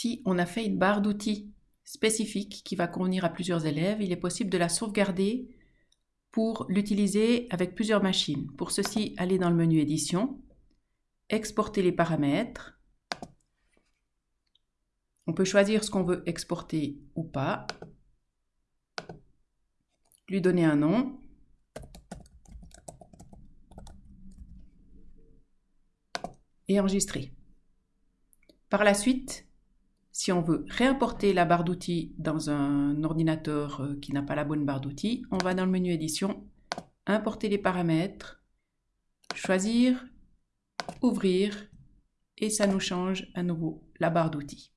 Si on a fait une barre d'outils spécifique qui va convenir à plusieurs élèves, il est possible de la sauvegarder pour l'utiliser avec plusieurs machines. Pour ceci, allez dans le menu Édition, exporter les paramètres. On peut choisir ce qu'on veut exporter ou pas, lui donner un nom, et enregistrer. Par la suite, si on veut réimporter la barre d'outils dans un ordinateur euh, qui n'a pas la bonne barre d'outils, on va dans le menu édition, importer les paramètres, choisir, ouvrir et ça nous change à nouveau la barre d'outils.